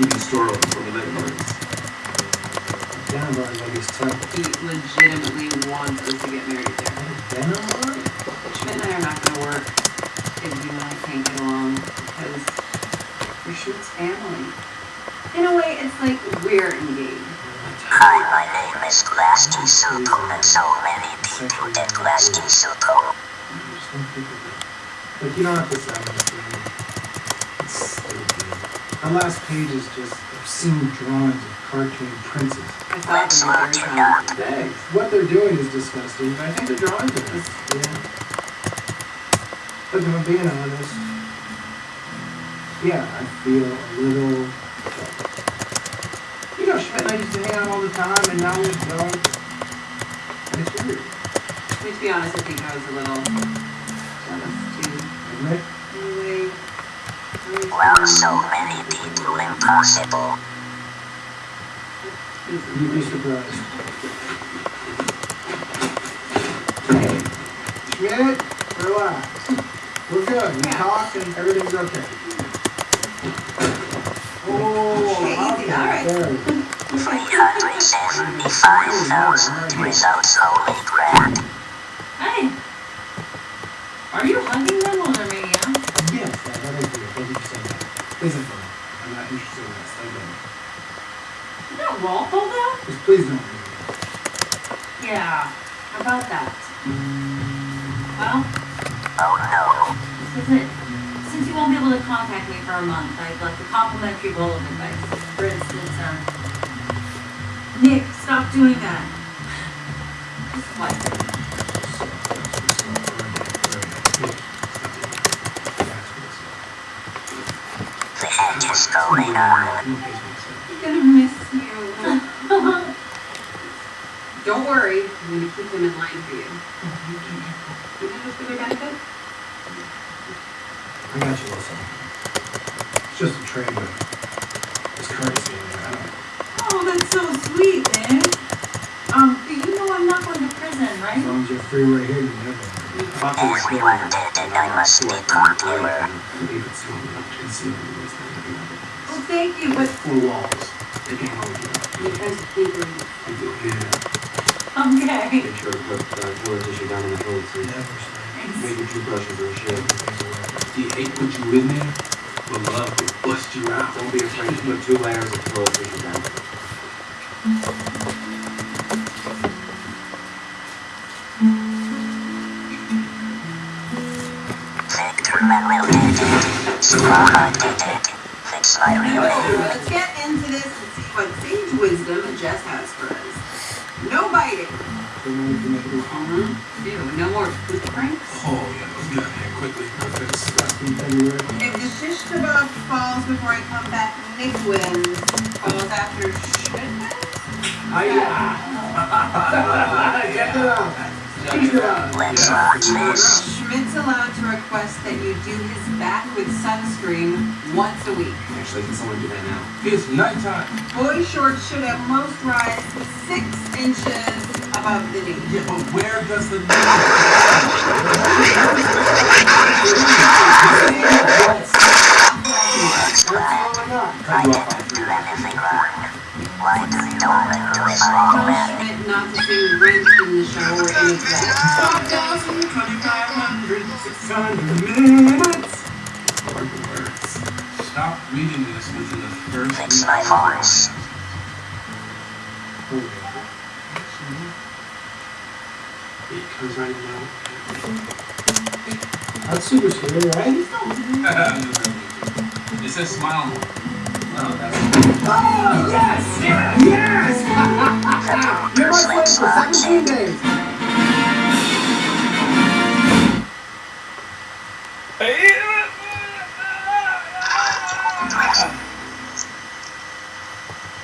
TV store opens for the parties. Denim bar is always tough. He legitimately wants us to get married there. Denim bar? Schmidt and I are not gonna work if you and I can't get along because we're Schmidt's family. In a way, it's like we're engaged. Hi, my name is Glass Kisuto, and so many people get Glass Kisuto. Just don't think of it. Like, you don't have to sound this way. It's stupid. Our last page is just obscene drawings of cartoon princes. I saw Let's them the not third do Thanks. What they're doing is disgusting, but I think the drawings are nice. Yeah. Look, if I'm being honest, yeah, I feel a little. You know, Schmidt and I used to hang out all the time, and now we don't. And it's weird. I mean, to be honest, I think I was a little jealous too. Isn't it? Anyway. Well, so many people impossible. You'd be surprised. Schmidt, relax. We're good. We talked and everything's okay. Oh, Okay, all right. there. 375,000 results only grad. Hey! Are you hugging them while they're making out? Yes, that, that is weird. Thank you for saying that. Isn't funny. I'm not interested in this. Thank you. Is that lawful though? Just please don't. Yeah. How about that? Well, Oh no. this is it. Since you won't be able to contact me for a month, I'd like a complimentary bowl of advice. For instance, um, Nick, stop doing that. Just what? The heck is going on? I'm gonna miss you. Don't worry, I'm gonna keep them in line for you. You know what's for their benefit? I got you, Wilson. It's just a trade, but it's currency in there. I don't Oh, that's so sweet, man. Um, do you know I'm not going to prison, As right? long as you're free right here, you never. Everyone did and I must be popular. Leave it strong enough to conceal the ways that they can Well, thank you, but Four walls. They can't hold you up. You guys think we're do, yeah. Okay. Make sure to put uh, toilet tissue down in the toilet seat. Never say. Make your toothbrushes or shit. Things away. He hate put you in there, but love will bust you out. Don't be afraid to put two layers of toilet tissue down. Victor Manuel did it. Squad did it. Fix my real Let's get into this and see what sage wisdom Jess has for us. No biting. So now we can make it look. Ew, no more food pranks. Oh, yeah, let's get out of here quickly. It's. If the shish kebab falls before I come back, Nick wins. Falls after Schmidt wins? Check it out. Check it out. Let's watch this. Schmidt's allowed to request that you do his back with sunscreen once a week. Actually, can someone do that now? It's nighttime. Boy shorts should at most rise six inches above the knee. Yeah, but where does the That's Why do you do this all man? Not to Rent in the shower it's that. 2,500, 600 minutes. Hard words. Stop reading this within the first Fix my voice. It comes right now. That's super scary, right? It says smile. Oh, Oh, yes! Yes! You're my Let's for watch 17 days.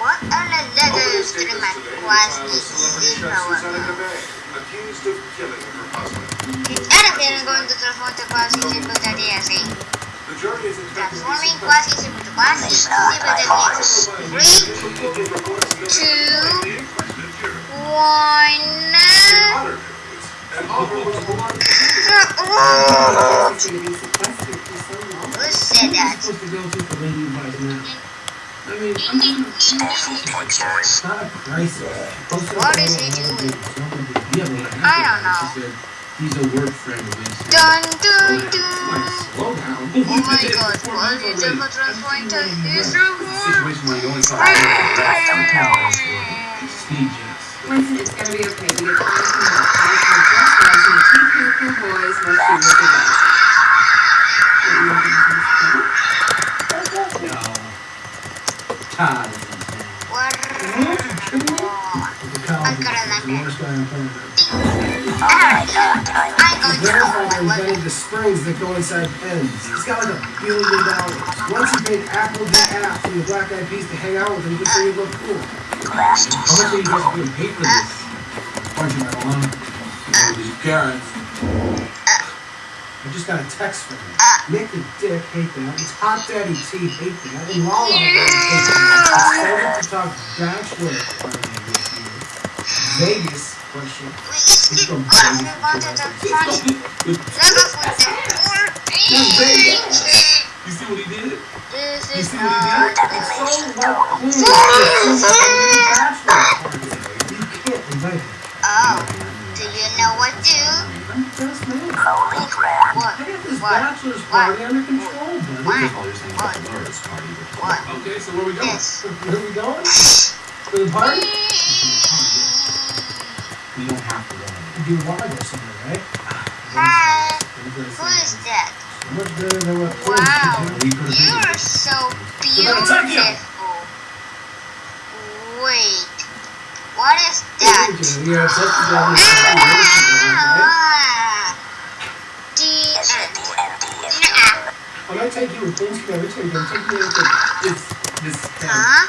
What are the letters to Zikawa? accused of killing her husband. Ahora tienen going to transform the expected to Transforming be quasi simultaneously quasi It's not my voice. Three, two, one. honor killings, and Oliver was beloved. He's going to be sequestered for so long. Who said that? supposed to go to the lady advice now. I mean, I'm doing a It's not a crisis. Post it What on is the he doing? it's no big deal. Yeah, but what I don't know. Was she said, he's a work friend of Winston. Dun dun dun. slow down. Oh my god, what is the difference point of his reward? Situation where you only saw the Speed jets. Winston, it's gonna be okay. We get the honest from the honest from just right. So the two character boys must be with the guys. No. Todd is in town. What? The college I gotta is let the it. Invented the springs that go inside pens. He's got like a billion dollars. Once he paid Applejack App from the Black Eyed Peas to hang out with cool. How much are you guys for this? Oh, these. I just got a text from him. Nick the Dick, hate that. It's Hot Daddy T, hate that. And Lala, hate that. Excited to talk bachelor. Vegas, question. Let's go Vegas. You see what he did? This You see what he did? It's so well clean. It's so. You can't him. Oh, do you know what to the best man. What? I got this What? bachelor's party under control, buddy. What? That's all you're saying about the Lord's party. but- What? Okay, so where are we going? This. Where are we going? To the party? We don't have to go. You do want to go somewhere, right? Hi. Who is Who says is that? So much better than what Wow. We could You have are so gonna take you. beautiful. Wait. What is that? gonna them. right? Ah. D N. When I take you with things you never take, I'm taking you with the, It's this. Huh?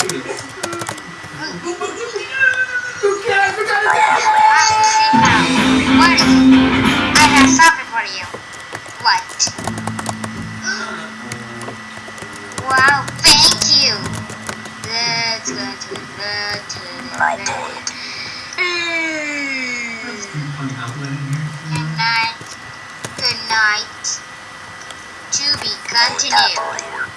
night. To be continued.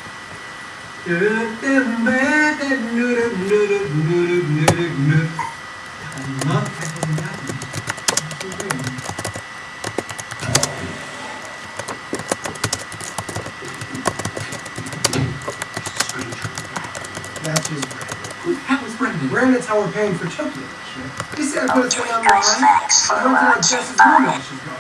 That's just Brandon. Who the hell? Brandon's how we're paying for Tokyo. Oh, he said I put a thing online. I went to like Jess's room and she's going.